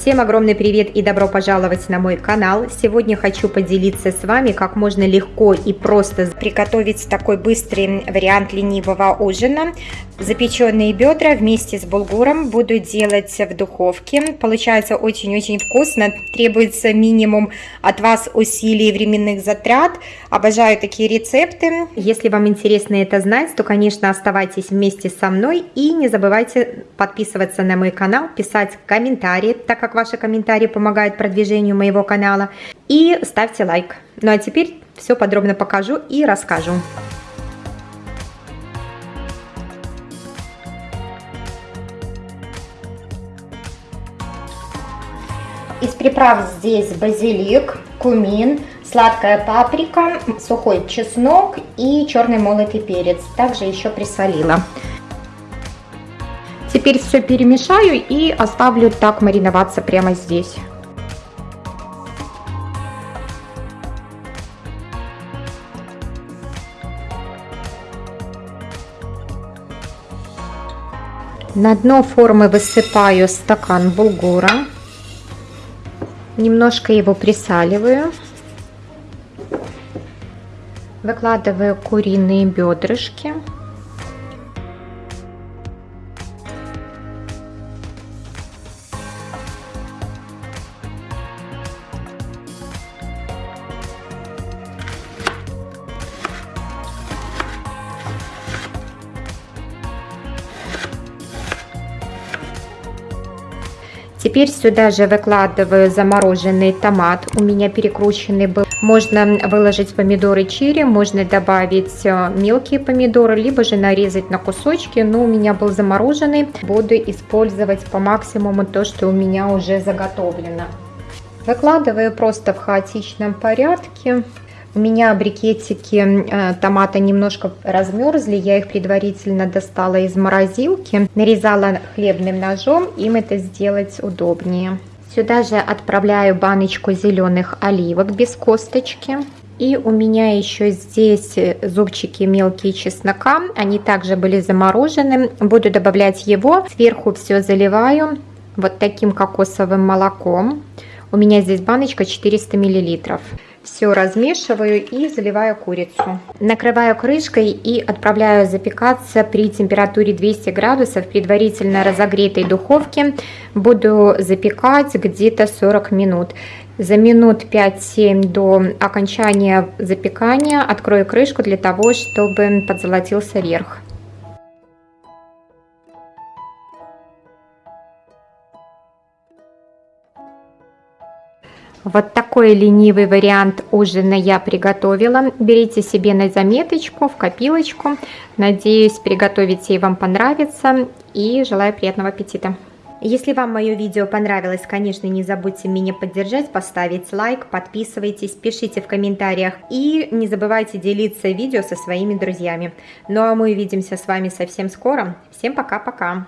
Всем огромный привет и добро пожаловать на мой канал. Сегодня хочу поделиться с вами, как можно легко и просто приготовить такой быстрый вариант ленивого ужина. Запеченные бедра вместе с булгуром буду делать в духовке. Получается очень-очень вкусно. Требуется минимум от вас усилий и временных затрат. Обожаю такие рецепты. Если вам интересно это знать, то, конечно, оставайтесь вместе со мной и не забывайте подписываться на мой канал, писать комментарии, так как ваши комментарии помогают продвижению моего канала. И ставьте лайк. Ну а теперь все подробно покажу и расскажу. Из приправ здесь базилик, кумин, сладкая паприка, сухой чеснок и черный молотый перец. Также еще присолила. Теперь все перемешаю и оставлю так мариноваться прямо здесь. На дно формы высыпаю стакан булгура. Немножко его присаливаю. Выкладываю куриные бедрышки. Теперь сюда же выкладываю замороженный томат. У меня перекрученный был. Можно выложить помидоры черри, можно добавить э, мелкие помидоры, либо же нарезать на кусочки. Но у меня был замороженный. Буду использовать по максимуму то, что у меня уже заготовлено. Выкладываю просто в хаотичном порядке. У меня брикетики э, томата немножко размерзли, я их предварительно достала из морозилки, нарезала хлебным ножом, им это сделать удобнее. Сюда же отправляю баночку зеленых оливок без косточки. И у меня еще здесь зубчики мелкие чеснока, они также были заморожены. Буду добавлять его, сверху все заливаю вот таким кокосовым молоком. У меня здесь баночка 400 миллилитров. Все размешиваю и заливаю курицу. Накрываю крышкой и отправляю запекаться при температуре 200 градусов предварительно разогретой духовке. Буду запекать где-то 40 минут. За минут 5-7 до окончания запекания открою крышку для того, чтобы подзолотился верх. Вот такой ленивый вариант ужина я приготовила. Берите себе на заметочку, в копилочку. Надеюсь, приготовите и вам понравится. И желаю приятного аппетита. Если вам мое видео понравилось, конечно, не забудьте меня поддержать, поставить лайк, подписывайтесь, пишите в комментариях и не забывайте делиться видео со своими друзьями. Ну а мы увидимся с вами совсем скоро. Всем пока-пока!